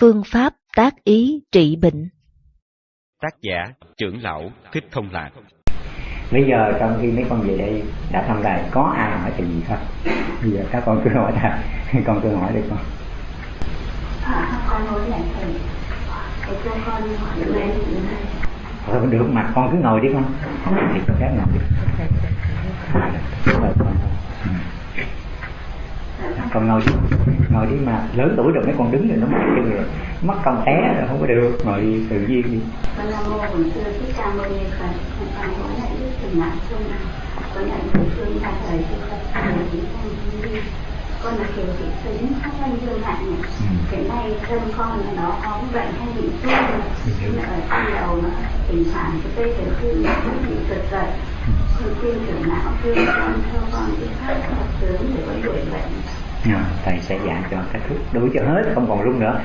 Phương pháp tác ý trị bệnh Tác giả trưởng lão Thích Thông Lạc Bây giờ trong khi mấy con về đây đã thăm đài có ai hỏi chuyện gì không? Bây giờ các con cứ hỏi thầy, con cứ hỏi đi con. À, con hỏi lại thầy, thầy cho con hỏi lên Thôi được mà con cứ ngồi đi con. Thì con phép ngồi đi. Rồi con. Ừ. Con ngồi đi, ngồi đi mà lớn tuổi rồi mấy con đứng rồi nó mất chân rồi, mất công té rồi không có được, ngồi đi tự nhiên đi. con nam mô bổn sư thích ca mâu ni phật. Con hỏi lại đức tình mạng chung con nhận được thương ba thời cho phật chỉ con. Con là kiều thị xứng khắp anh dương hạnh hiện nay thân con là nó có bệnh hay bị suy nhưng mà ở trong đầu nó tình trạng cái tê tiểu thư nó cũng bị giật giật con khuyên trưởng não khuyên con cho con đi khám học sớm để có đuổi bệnh À, thầy sẽ dạy cho các thứ đuổi cho hết không còn rung nữa.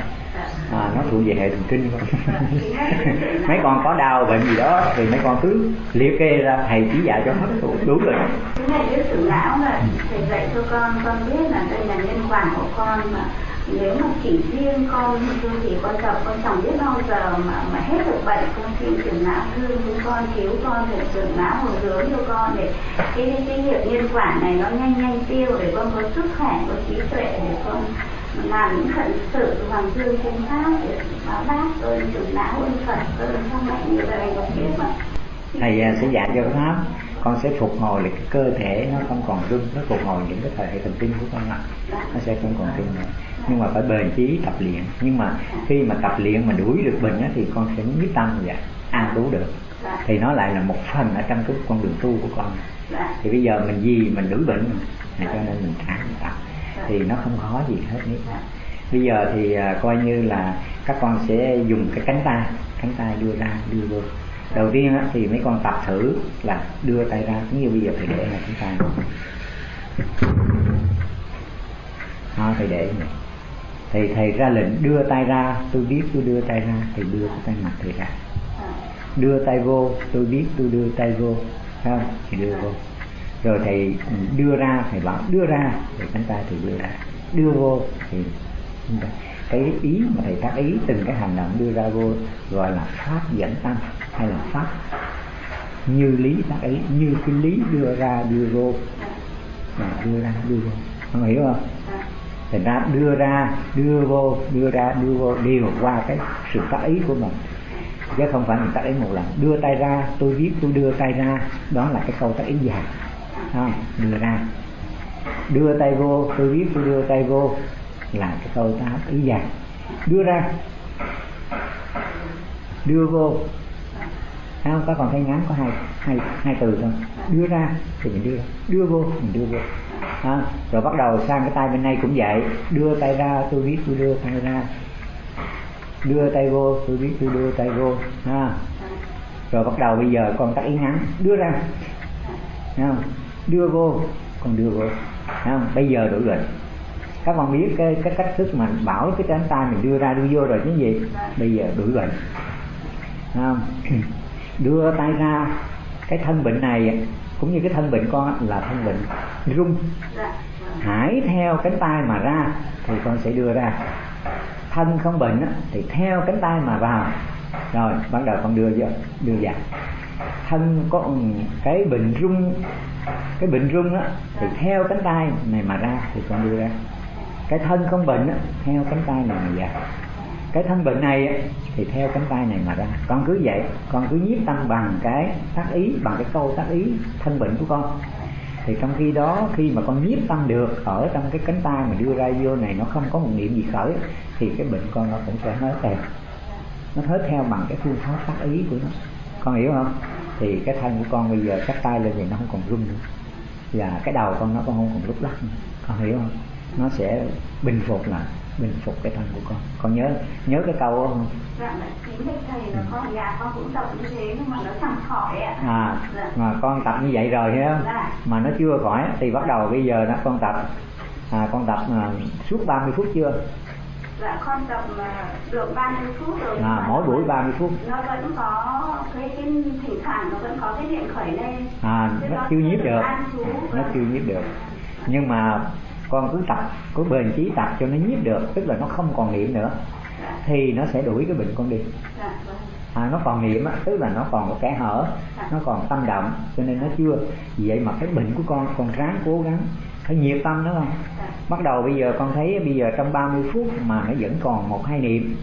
À, nó thuộc về hệ thần kinh. Mấy con có đau bệnh gì đó thì mấy con cứ liệt kê ra. Thầy chỉ dạy cho hết đủ, đủ rồi. Cái này đức trưởng lão là thầy dạy cho con. Con biết là đây là nhân quả của con mà nếu mà chỉ riêng con thì con gặp con chẳng biết bao giờ mà mà hết được bệnh con xin trưởng não, thương chúng con cứu con để trưởng não hồi hướng cho con để cái cái việc nhân quả này nó nhanh nhanh tiêu để con có sức khỏe có trí tuệ để con làm những phận sự hoàng dương trên pháp để báo đáp ơn trưởng não ơn phật ơn cha mẹ như vậy. Có biết mà thầy sẽ dạy cho pháp. Con sẽ phục hồi lại cái cơ thể nó không còn rung nó phục hồi những cái hệ thần kinh của con ạ nó sẽ không còn rung nữa nhưng mà phải bền chí tập luyện. Nhưng mà khi mà tập luyện mà đuổi được bệnh á, thì con sẽ quyết tâm và an trú được. Thì nó lại là một phần ở trong cái con đường tu của con. Thì bây giờ mình gì mình đuổi bệnh mà cho nên mình thả tập thì nó không khó gì hết hết bây giờ thì à, coi như là các con sẽ dùng cái cánh tay cánh tay đưa ra đưa vô. Đầu tiên á, thì mấy con tập thử là đưa tay ra cũng như bây giờ thầy để là cánh tay đó thầy để này thì thầy ra lệnh đưa tay ra, tôi biết tôi đưa tay ra thì đưa cái tay mặt thầy ra. Đưa tay vô, tôi biết tôi đưa tay vô. Không? Thì đưa vô. Rồi thầy đưa ra, thầy bảo đưa ra thì cánh tay thì đưa ra. Đưa vô, thì cái ý mà thầy tác ý từng cái hành động đưa ra vô gọi là pháp dẫn tâm hay là pháp như lý tác ý, như cái lý đưa ra, đưa vô. Mà đưa ra, đưa vô. Không hiểu không? Thành ra đưa ra đưa vô đưa ra đưa vô đều qua cái sự tác ý của mình. Chứ không phải mình tác ý một lần. Đưa tay ra tôi viết tôi đưa tay ra. Đó là cái câu tác ý dài. Không đưa ra. Đưa tay vô tôi viết tôi đưa tay vô là cái câu tác ý dài. Đưa ra. Đưa vô. Thấy không? Các còn thấy ngắn có hai, hai, hai từ thôi Đưa ra thì mình đưa. Đưa vô mình đưa vô ha. Rồi bắt đầu sang cái tay bên này cũng vậy. Đưa tay ra tôi biết tôi đưa tay ra. Đưa tay vô tôi biết tôi đưa tay vô. Ha. Rồi bắt đầu bây giờ con tắt ý ngắn Đưa ra. Không? Đưa vô. Con đưa vô. Không? Bây giờ đổi rồi. Các con biết cái, cái cách thức mà bảo cái cánh tay mình đưa ra đưa vô rồi chứ gì? Bây giờ đổi rồi. Không đưa tay ra. Cái thân bệnh này cũng như cái thân bệnh con là thân bệnh rung. Hãy theo cánh tay mà ra thì con sẽ đưa ra. Thân không bệnh thì theo cánh tay mà vào. Rồi bắt đầu con đưa vô đưa vào. Thân có cái bệnh rung cái bệnh rung á thì theo cánh tay này mà ra thì con đưa ra. Cái thân không bệnh á, theo cánh tay này mà vào cái thân bệnh này thì theo cánh tay này mà ra. Con cứ vậy, con cứ nhiếp tâm bằng cái tác ý, bằng cái câu tác ý thân bệnh của con. Thì trong khi đó, khi mà con nhiếp tâm được ở trong cái cánh tay mà đưa ra vô này, nó không có một niệm gì khởi, thì cái bệnh con nó cũng sẽ hết theo. Nó hết theo bằng cái phương pháp tác ý của nó. Con hiểu không? Thì cái thân của con bây giờ cắt tay lên thì nó không còn rung nữa. Và cái đầu con nó cũng không còn lúc lắc nữa. Con hiểu không? Nó sẽ bình phục lại bình phục cái thân của con. Con nhớ nhớ cái câu đó không? Dạ chính thầy thầy là con nhà con cũng tập như thế nhưng mà nó chẳng khỏi ạ. À dạ. mà con tập như vậy rồi không? Dạ. mà nó chưa khỏi thì bắt đầu bây giờ nó con tập. À, con tập à, suốt 30 phút chưa? Dạ con tập mà được 30 phút rồi. À, mỗi buổi 30 phút. Nó vẫn có cái cái thỉnh thoảng nó vẫn có cái điện khởi lên. À Thế nó chưa nhiếp được nó chưa nhiếp được. Nhưng mà con cứ tập cứ bền chí tập cho nó nhiếp được tức là nó không còn niệm nữa thì nó sẽ đuổi cái bệnh con đi. À, nó còn niệm á tức là nó còn một kẻ hở nó còn tâm động cho nên nó chưa. Vì vậy mà cái bệnh của con con ráng cố gắng phải nhiệt tâm đó không? Bắt đầu bây giờ con thấy bây giờ trong 30 phút mà nó vẫn còn một hai niệm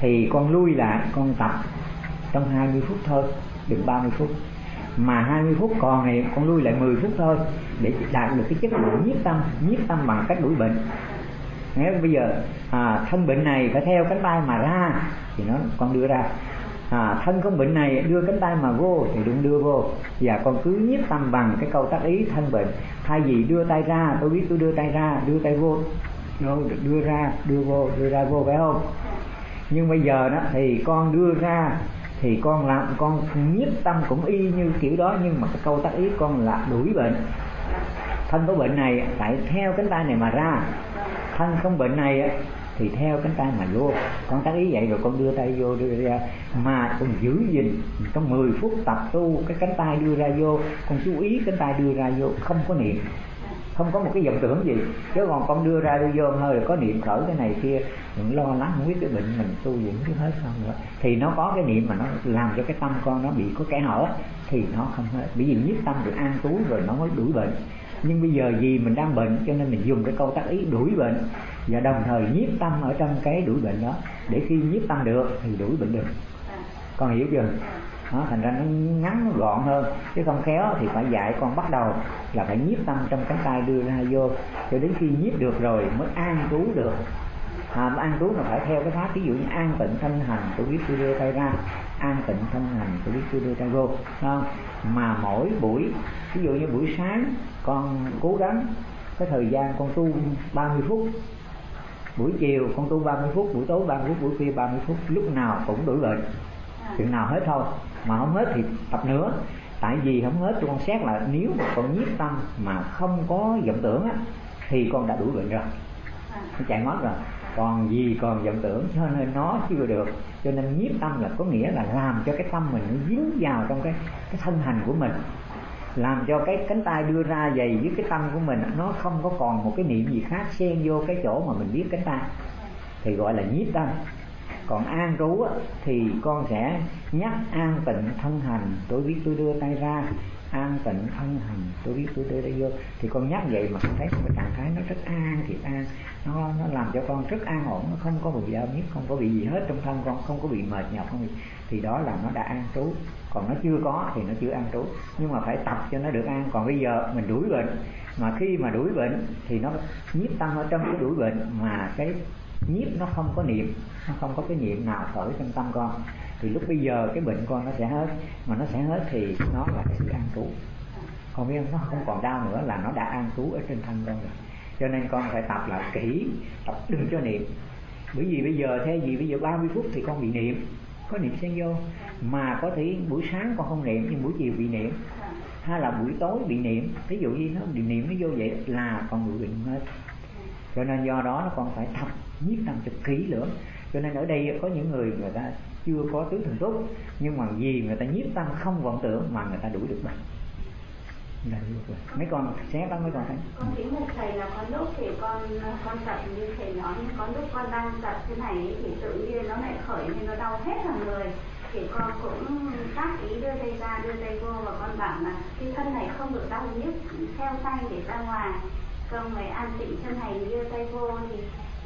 thì con lui lại con tập trong 20 phút thôi đừng 30 phút mà 20 phút còn này con lui lại 10 phút thôi để đạt được cái chất lượng nhiếp tâm nhiếp tâm bằng cách đuổi bệnh. Nghe bây giờ à, thân bệnh này phải theo cánh tay mà ra thì nó con đưa ra. À, thân không bệnh này đưa cánh tay mà vô thì đừng đưa vô. Và con cứ nhiếp tâm bằng cái câu tác ý thân bệnh. Thay vì đưa tay ra tôi biết tôi đưa tay ra đưa tay vô. Đưa ra đưa vô đưa ra vô phải không? Nhưng bây giờ đó thì con đưa ra thì con làm, con nhất tâm cũng y như kiểu đó, nhưng mà cái câu tác ý con là đuổi bệnh. Thân có bệnh này, phải theo cánh tay này mà ra. Thân không bệnh này, thì theo cánh tay mà vô. Con tác ý vậy rồi con đưa tay vô, đưa ra. Mà con giữ gìn, trong 10 phút tập tu, cái cánh tay đưa ra vô. Con chú ý cánh tay đưa ra vô, không có niệm không có một cái vọng tưởng gì. Chứ còn con đưa ra đưa vô hơi có niệm khởi cái này kia, đừng lo lắng, không biết cái bệnh mình tu dưỡng cái hết không nữa. Thì nó có cái niệm mà nó làm cho cái tâm con nó bị có kẻ hở, thì nó không hết. Bởi vì nhiếp tâm được an trú rồi nó mới đuổi bệnh. Nhưng bây giờ vì mình đang bệnh, cho nên mình dùng cái câu tác ý đuổi bệnh. Và đồng thời nhiếp tâm ở trong cái đuổi bệnh đó. Để khi nhiếp tâm được, thì đuổi bệnh được. Con hiểu chưa? Nó thành ra nó ngắn nó gọn hơn. Chứ không khéo thì phải dạy con bắt đầu là phải nhiếp tâm trong cánh tay đưa ra vô. Cho đến khi nhiếp được rồi mới an trú được. À, an trú là phải theo cái pháp ví dụ như an tịnh thân hành tôi biết tôi đưa tay ra. An tịnh thân hành tôi biết tôi đưa tay vô. Không? mà mỗi buổi ví dụ như buổi sáng con cố gắng cái thời gian con tu 30 phút buổi chiều con tu 30 phút buổi tối 30 phút buổi khuya 30 phút lúc nào cũng đủ bệnh chừng nào hết thôi. Mà không hết thì tập nữa. Tại vì không hết tôi con xét là nếu mà con nhiếp tâm mà không có vọng tưởng á thì con đã đuổi bệnh rồi. Nó chạy mất rồi. Còn gì còn vọng tưởng cho nên nó chưa được. Cho nên nhiếp tâm là có nghĩa là làm cho cái tâm mình nó dính vào trong cái cái thân hành của mình. Làm cho cái cánh tay đưa ra dày với cái tâm của mình nó không có còn một cái niệm gì khác xen vô cái chỗ mà mình biết cánh tay. Thì gọi là nhiếp tâm còn an trú thì con sẽ nhắc an tịnh thân hành. Tôi biết tôi đưa tay ra, an tịnh thân hành. Tôi biết tôi đưa tay vô. Thì con nhắc vậy mà con thấy cái trạng thái nó rất an thiệt an. Nó nó làm cho con rất an ổn, nó không có bị đau nhức, không có bị gì hết trong thân con, không có bị mệt nhọc, không bị. Thì đó là nó đã an trú. Còn nó chưa có thì nó chưa an trú. Nhưng mà phải tập cho nó được an. Còn bây giờ mình đuổi bệnh, mà khi mà đuổi bệnh thì nó nhiếp tâm ở trong cái đuổi bệnh mà cái nhiếp nó không có niệm, nó không có cái niệm nào khởi trong tâm con. Thì lúc bây giờ cái bệnh con nó sẽ hết, mà nó sẽ hết thì nó là cái sự an trú. Không biết không? Nó không còn đau nữa là nó đã an trú ở trên thân con rồi. Cho nên con phải tập lại kỹ, tập đừng cho niệm. Bởi vì bây giờ thế gì? Bây giờ 30 phút thì con bị niệm. Có niệm xen vô. Mà có thể buổi sáng con không niệm, nhưng buổi chiều bị niệm. Hay là buổi tối bị niệm. Ví dụ như nó bị niệm nó vô vậy là con bị bệnh hết cho nên do đó nó còn phải tập nhiếp tâm cho kỹ lưỡng cho nên ở đây có những người người ta chưa có tứ thần túc nhưng mà vì người ta nhiếp tâm không vọng tưởng mà người ta đuổi được bệnh mấy con xé đó mấy con thấy? Con kính một thầy là con lúc thì con con tập như thầy nói nhưng lúc con đang tập thế này thì tự nhiên nó lại khởi nên nó đau hết cả người. Thì con cũng tác ý đưa tay ra, đưa tay vô và con bảo là cái thân này không được đau nhức, theo tay để ra ngoài xong rồi an tịnh chân này đưa tay vô thì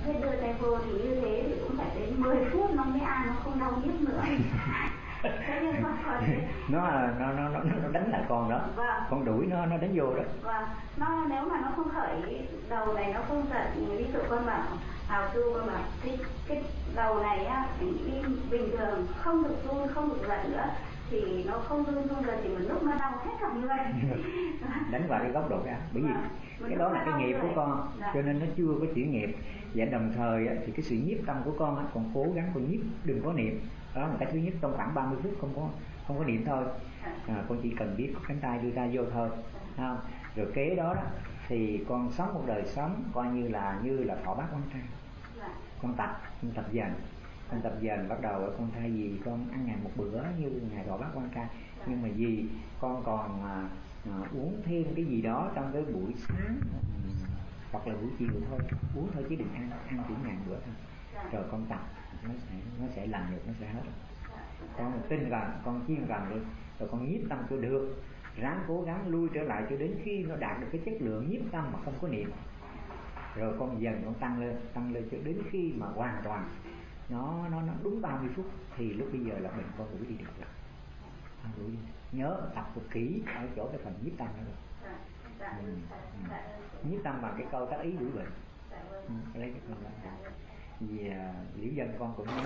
hết đưa tay vô thì như thế thì cũng phải đến 10 phút nó mới an nó không đau nhức nữa. Con nó là nó nó nó nó đánh lại con đó. Vâng. con đuổi nó nó đánh vô đó. Vâng, nó nếu mà nó không khởi đầu này nó không giận ví dụ con bảo hào tu con bảo cái cái đầu này á bình thường không được run không được giận nữa thì nó không run run rồi thì một lúc nó đau hết cả người đánh vào cái góc độ ra bởi vì Vâng. cái đó là cái nghiệp của con Dạ. cho nên nó chưa có chuyển nghiệp. Và đồng thời thì cái sự nhiếp tâm của con còn cố gắng con nhiếp đừng có niệm. Đó là cái thứ nhất trong khoảng 30 phút không có không có niệm thôi. À, con chỉ cần biết cánh tay đưa ra vô thôi Thấy không? Rồi kế đó, đó thì con sống một đời sống coi như là như là thọ bát quan trai. Dạ. con tập con tập dần anh tập dần bắt đầu con thay vì con ăn ngày một bữa như ngày gọi bác quan ca. Nhưng mà vì con còn à, à, uống thêm cái gì đó trong cái buổi sáng. Ừ, hoặc là buổi chiều thôi. Uống thôi chứ đừng ăn ăn chỉ ngàn bữa thôi. Rồi con tập nó sẽ nó sẽ làm được nó sẽ hết con tin rằng con chiên rằng được. Rồi con nhiếp tâm cho được. Ráng cố gắng lui trở lại cho đến khi nó đạt được cái chất lượng nhiếp tâm mà không có niệm. Rồi con dần con tăng lên tăng lên cho đến khi mà hoàn toàn nó nó nó đúng 30 phút thì lúc bây giờ là mình có đuổi đi được rồi đi nhớ tập thật kỹ ở chỗ cái phần nhiếp tâm đó rồi ừ. ừ. nhiếp tâm bằng cái câu tác ý của bệnh ừ, lấy cái câu đó vì liễu dân con cũng nhớ